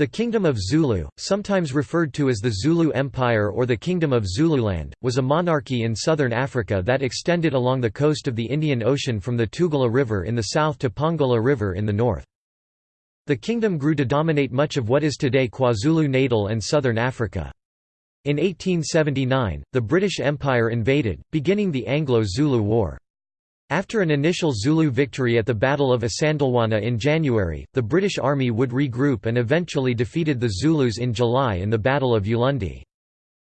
The Kingdom of Zulu, sometimes referred to as the Zulu Empire or the Kingdom of Zululand, was a monarchy in southern Africa that extended along the coast of the Indian Ocean from the Tugela River in the south to Pongola River in the north. The kingdom grew to dominate much of what is today KwaZulu-Natal and southern Africa. In 1879, the British Empire invaded, beginning the Anglo-Zulu War. After an initial Zulu victory at the Battle of Isandlwana in January, the British Army would regroup and eventually defeated the Zulus in July in the Battle of Ulundi.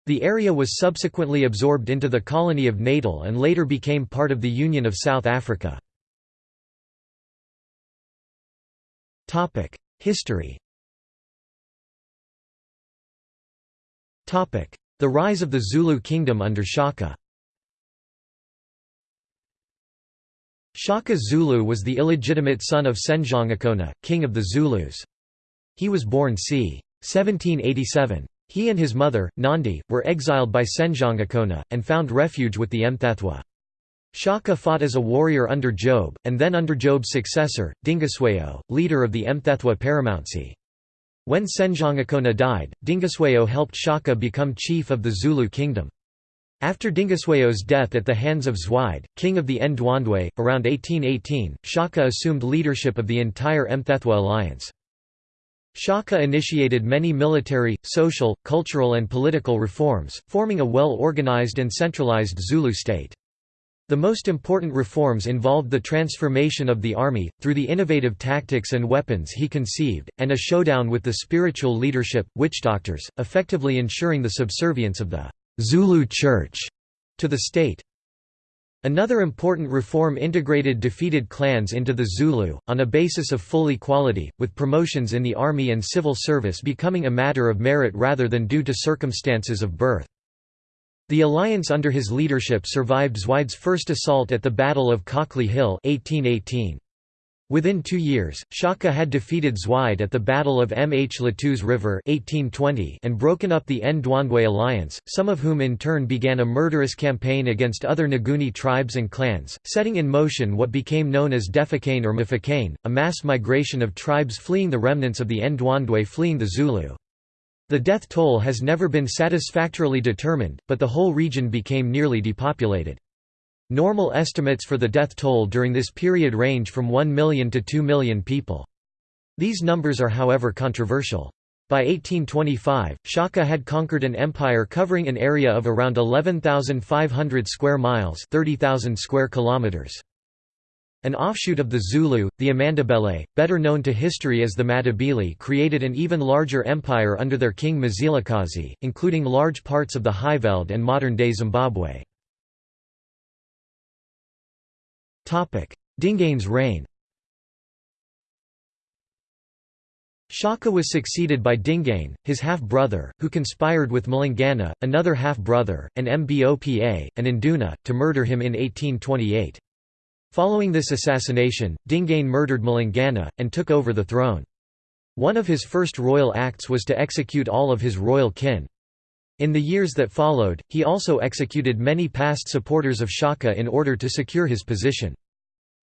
The area was subsequently absorbed into the colony of Natal and later became part of the Union of South Africa. History The rise of the Zulu kingdom under Shaka Shaka Zulu was the illegitimate son of Senzangakhona, king of the Zulus. He was born c. 1787. He and his mother, Nandi, were exiled by Senzangakhona, and found refuge with the Mthethwa. Shaka fought as a warrior under Job, and then under Job's successor, Dingiswayo, leader of the Mthethwa paramountcy. When Senzangakhona died, Dingiswayo helped Shaka become chief of the Zulu kingdom. After Dingiswayo's death at the hands of Zwide, king of the Ndwandwe, around 1818, Shaka assumed leadership of the entire Mthethwa alliance. Shaka initiated many military, social, cultural and political reforms, forming a well-organized and centralized Zulu state. The most important reforms involved the transformation of the army, through the innovative tactics and weapons he conceived, and a showdown with the spiritual leadership, witch doctors, effectively ensuring the subservience of the Zulu Church to the state. Another important reform integrated defeated clans into the Zulu, on a basis of full equality, with promotions in the army and civil service becoming a matter of merit rather than due to circumstances of birth. The alliance under his leadership survived Zwide's first assault at the Battle of Gqokli Hill 1818. Within two years, Shaka had defeated Zwide at the Battle of Mh Mhlatuze River 1820 and broken up the Ndwandwe alliance, some of whom in turn began a murderous campaign against other Nguni tribes and clans, setting in motion what became known as Difaqane or Mfecane, a mass migration of tribes fleeing the remnants of the Ndwandwe fleeing the Zulu. The death toll has never been satisfactorily determined, but the whole region became nearly depopulated. Normal estimates for the death toll during this period range from 1 million to 2 million people. These numbers are however controversial. By 1825, Shaka had conquered an empire covering an area of around 11,500 square miles 30,000 square kilometers. An offshoot of the Zulu, the Amandebele, better known to history as the Matabele created an even larger empire under their king Mzilikazi, including large parts of the Highveld and modern-day Zimbabwe. Dingane's reign Shaka was succeeded by Dingane, his half-brother, who conspired with Mhlangana, another half-brother, and Mbopa, and Induna, to murder him in 1828. Following this assassination, Dingane murdered Mhlangana, and took over the throne. One of his first royal acts was to execute all of his royal kin. In the years that followed, he also executed many past supporters of Shaka in order to secure his position.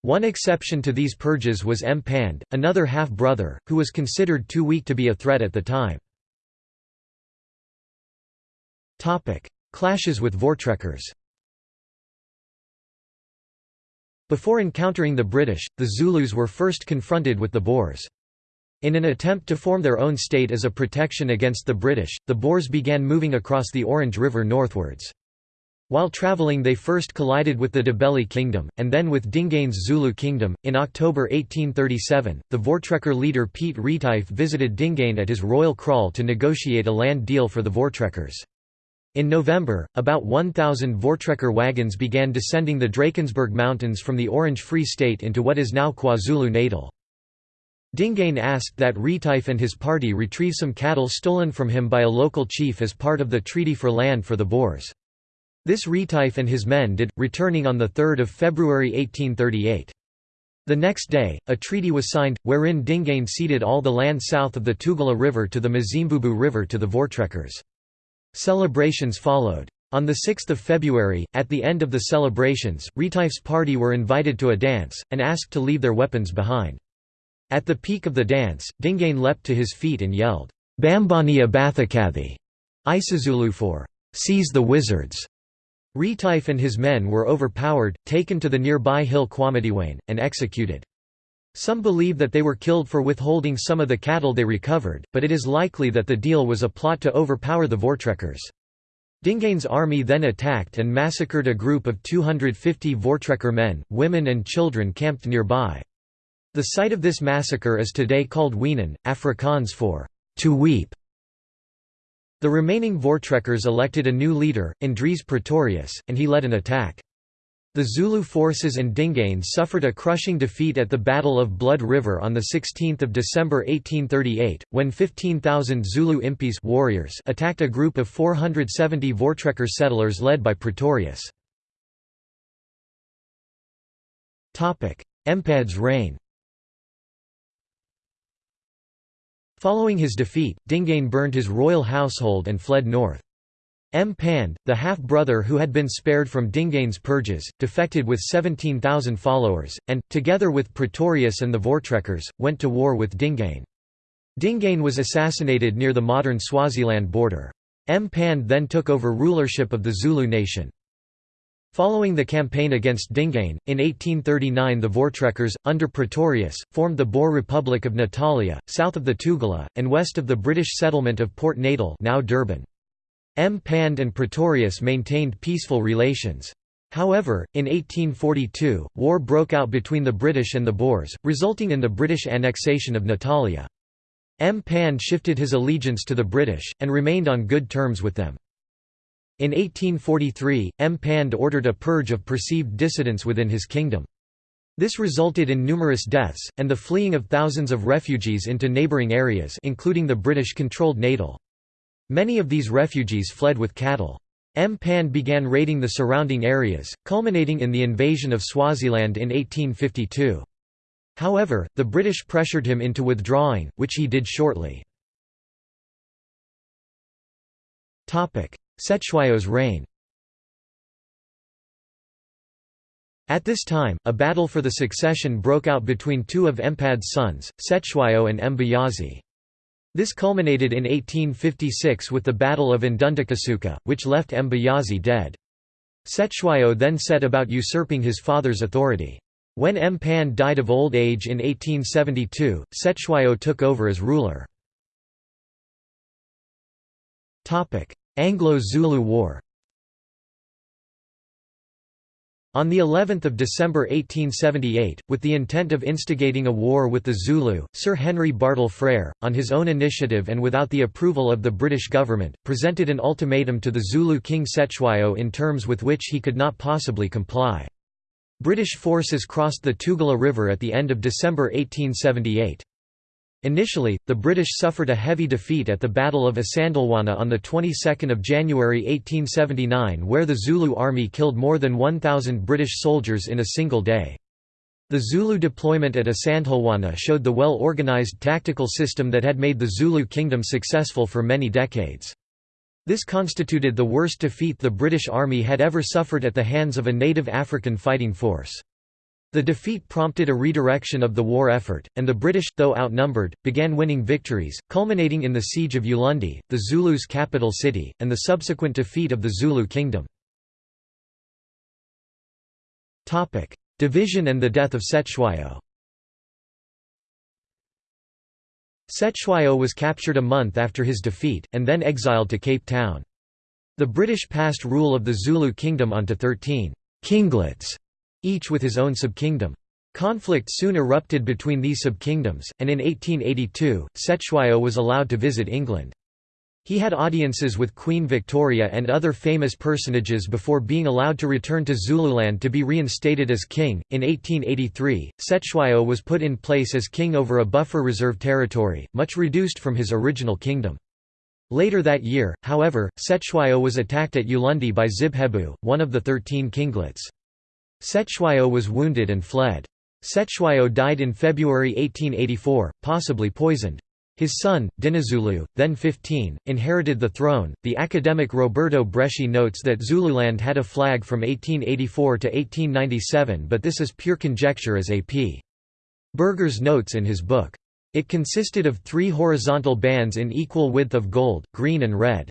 One exception to these purges was Mpande, another half-brother, who was considered too weak to be a threat at the time. Clashes with Voortrekkers Before encountering the British, the Zulus were first confronted with the Boers. In an attempt to form their own state as a protection against the British, the Boers began moving across the Orange River northwards. While travelling they first collided with the Ndebele kingdom, and then with Dingane's Zulu kingdom. In October 1837, the Voortrekker leader Piet Retief visited Dingane at his royal kraal to negotiate a land deal for the Voortrekkers. In November, about 1,000 Voortrekker wagons began descending the Drakensberg Mountains from the Orange Free State into what is now KwaZulu-Natal. Dingane asked that Retief and his party retrieve some cattle stolen from him by a local chief as part of the Treaty for Land for the Boers. This Retief and his men did, returning on 3 February 1838. The next day, a treaty was signed, wherein Dingane ceded all the land south of the Tugela River to the Mzimvubu River to the Voortrekkers. Celebrations followed. On 6 February, at the end of the celebrations, Retief's party were invited to a dance, and asked to leave their weapons behind. At the peak of the dance, Dingane leapt to his feet and yelled, Bambani Abathakathi, Isizulu for seize the wizards. Retief and his men were overpowered, taken to the nearby hill Kwamatiwane, and executed. Some believe that they were killed for withholding some of the cattle they recovered, but it is likely that the deal was a plot to overpower the Voortrekkers. Dingane's army then attacked and massacred a group of 250 Voortrekker men, women and children camped nearby. The site of this massacre is today called Weenen, Afrikaans for to weep. The remaining Voortrekkers elected a new leader, Andries Pretorius, and he led an attack. The Zulu forces and Dingane suffered a crushing defeat at the Battle of Blood River on 16 December 1838, when 15,000 Zulu impis warriors attacked a group of 470 Voortrekker settlers led by Pretorius. Mpande's reign Following his defeat, Dingane burned his royal household and fled north. Mpande, the half-brother who had been spared from Dingane's purges, defected with 17,000 followers, and, together with Pretorius and the Voortrekkers, went to war with Dingane. Dingane was assassinated near the modern Swaziland border. Mpande then took over rulership of the Zulu nation. Following the campaign against Dingane, in 1839 the Voortrekkers, under Pretorius, formed the Boer Republic of Natalia, south of the Tugela, and west of the British settlement of Port Natal now Durban. Mpande and Pretorius maintained peaceful relations. However, in 1842, war broke out between the British and the Boers, resulting in the British annexation of Natalia. Mpande shifted his allegiance to the British, and remained on good terms with them. In 1843, Mpande ordered a purge of perceived dissidents within his kingdom. This resulted in numerous deaths, and the fleeing of thousands of refugees into neighbouring areas including the British-controlled Natal. Many of these refugees fled with cattle. Mpande began raiding the surrounding areas, culminating in the invasion of Swaziland in 1852. However, the British pressured him into withdrawing, which he did shortly. Cetshwayo's reign At this time, a battle for the succession broke out between two of Mpande's sons, Cetshwayo and Mbuyazi. This culminated in 1856 with the Battle of Ndondakusuka, which left Mbuyazi dead. Cetshwayo then set about usurping his father's authority. When Mpande died of old age in 1872, Cetshwayo took over as ruler. Anglo-Zulu War On the 11th of December 1878, with the intent of instigating a war with the Zulu, Sir Henry Bartle Frere, on his own initiative and without the approval of the British government, presented an ultimatum to the Zulu king Cetshwayo in terms with which he could not possibly comply. British forces crossed the Tugela River at the end of December 1878. Initially, the British suffered a heavy defeat at the Battle of Isandlwana on the 22nd of January 1879 where the Zulu army killed more than 1,000 British soldiers in a single day. The Zulu deployment at Isandlwana showed the well-organized tactical system that had made the Zulu kingdom successful for many decades. This constituted the worst defeat the British Army had ever suffered at the hands of a native African fighting force. The defeat prompted a redirection of the war effort, and the British, though outnumbered, began winning victories, culminating in the Siege of Ulundi, the Zulus' capital city, and the subsequent defeat of the Zulu kingdom. Division and the death of Cetshwayo Cetshwayo was captured a month after his defeat, and then exiled to Cape Town. The British passed rule of the Zulu kingdom onto thirteen «kinglets» each with his own subkingdom. Conflict soon erupted between these subkingdoms, and in 1882, Cetshwayo was allowed to visit England. He had audiences with Queen Victoria and other famous personages before being allowed to return to Zululand to be reinstated as king. In 1883, Cetshwayo was put in place as king over a buffer reserve territory, much reduced from his original kingdom. Later that year, however, Cetshwayo was attacked at Ulundi by Zibhebhu, one of the thirteen kinglets. Cetshwayo was wounded and fled. Cetshwayo died in February 1884, possibly poisoned. His son, Dinizulu, then 15, inherited the throne. The academic Roberto Breschi notes that Zululand had a flag from 1884 to 1897, but this is pure conjecture as A.P. Burgers notes in his book. It consisted of three horizontal bands in equal width of gold, green and red.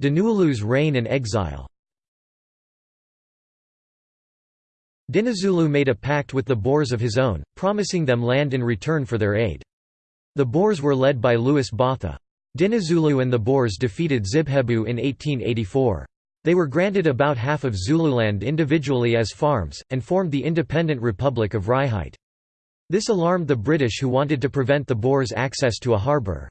Dinizulu's reign and exile Dinizulu made a pact with the Boers of his own, promising them land in return for their aid. The Boers were led by Louis Botha. Dinizulu and the Boers defeated Zibhebhu in 1884. They were granted about half of Zululand individually as farms, and formed the independent Republic of Vryheid. This alarmed the British who wanted to prevent the Boers access to a harbour.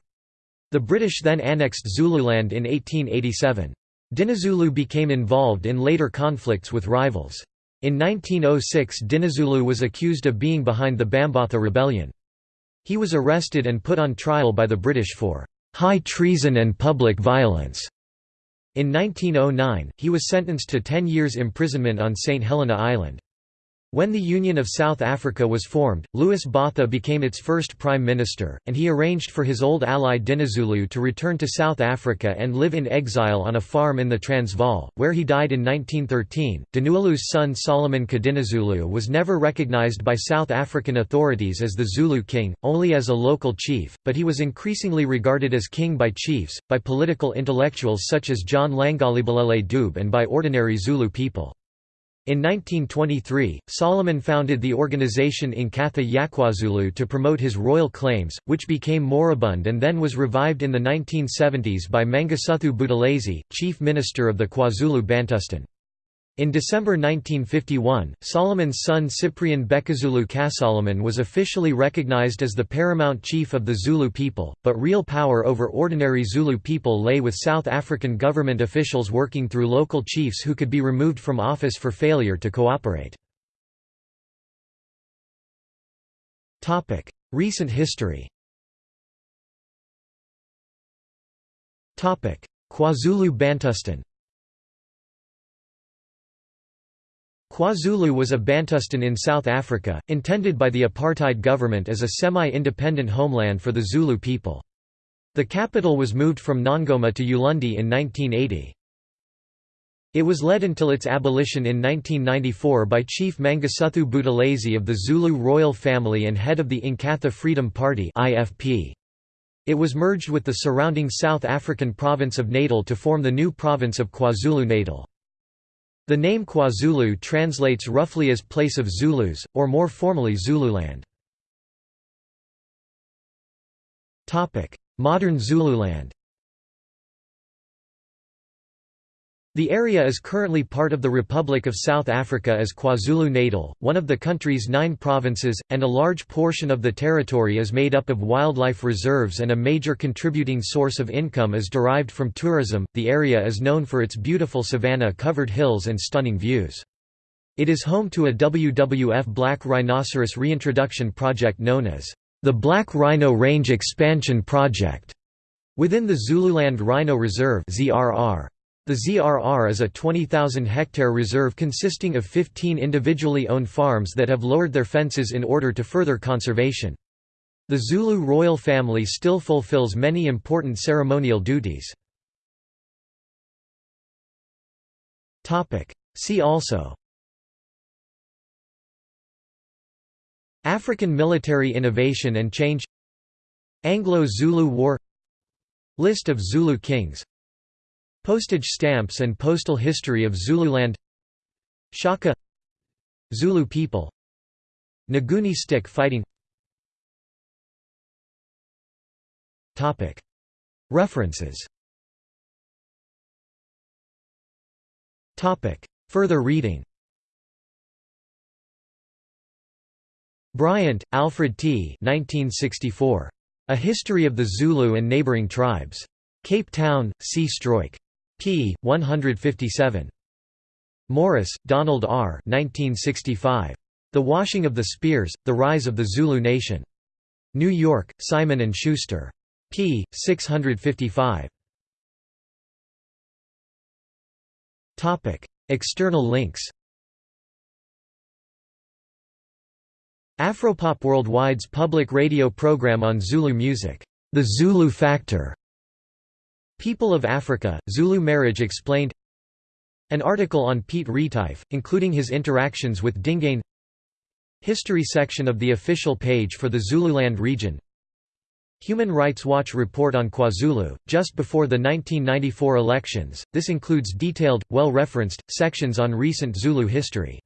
The British then annexed Zululand in 1887. Dinizulu became involved in later conflicts with rivals. In 1906 Dinizulu was accused of being behind the Bambatha Rebellion. He was arrested and put on trial by the British for «high treason and public violence». In 1909, he was sentenced to 10 years imprisonment on St. Helena Island. When the Union of South Africa was formed, Louis Botha became its first prime minister, and he arranged for his old ally Dinizulu to return to South Africa and live in exile on a farm in the Transvaal, where he died in 1913. Dinizulu's son Solomon Kadinizulu was never recognized by South African authorities as the Zulu king, only as a local chief, but he was increasingly regarded as king by chiefs, by political intellectuals such as John Langalibalele Dube and by ordinary Zulu people. In 1923, Solomon founded the organization Inkatha YaKwaZulu to promote his royal claims, which became moribund and then was revived in the 1970s by Mangosuthu Buthelezi, chief minister of the KwaZulu Bantustan. In December 1951, Solomon's son Cyprian Bhekuzulu Kasolomon was officially recognized as the paramount chief of the Zulu people, but real power over ordinary Zulu people lay with South African government officials working through local chiefs who could be removed from office for failure to cooperate. Recent history KwaZulu Bantustan KwaZulu was a Bantustan in South Africa, intended by the apartheid government as a semi-independent homeland for the Zulu people. The capital was moved from Nongoma to Ulundi in 1980. It was led until its abolition in 1994 by Chief Mangosuthu Buthelezi of the Zulu royal family and head of the Inkatha Freedom Party It was merged with the surrounding South African province of Natal to form the new province of KwaZulu-Natal. The name KwaZulu translates roughly as place of Zulus, or more formally Zululand. Modern Zululand The area is currently part of the Republic of South Africa as KwaZulu-Natal, one of the country's nine provinces, and a large portion of the territory is made up of wildlife reserves and a major contributing source of income is derived from tourism. The area is known for its beautiful savanna-covered hills and stunning views. It is home to a WWF black rhinoceros reintroduction project known as the Black Rhino Range Expansion Project within the Zululand Rhino Reserve (ZRR). The ZRR is a 20,000-hectare reserve consisting of 15 individually owned farms that have lowered their fences in order to further conservation. The Zulu royal family still fulfills many important ceremonial duties. See also African military innovation and change Anglo-Zulu War List of Zulu kings Postage stamps and postal history of Zululand Shaka Zulu people Nguni stick fighting References Further reading Bryant, Alfred T. 1964. A History of the Zulu and Neighboring Tribes. Cape Town, C. Struik p. 157. Morris, Donald R. 1965. The Washing of the Spears, The Rise of the Zulu Nation. New York, Simon & Schuster. p. 655. External links Afropop Worldwide's public radio program on Zulu music, The Zulu Factor, People of Africa, Zulu Marriage Explained An article on Piet Retief, including his interactions with Dingane History section of the official page for the Zululand region. Human Rights Watch report on KwaZulu, just before the 1994 elections, this includes detailed, well-referenced, sections on recent Zulu history.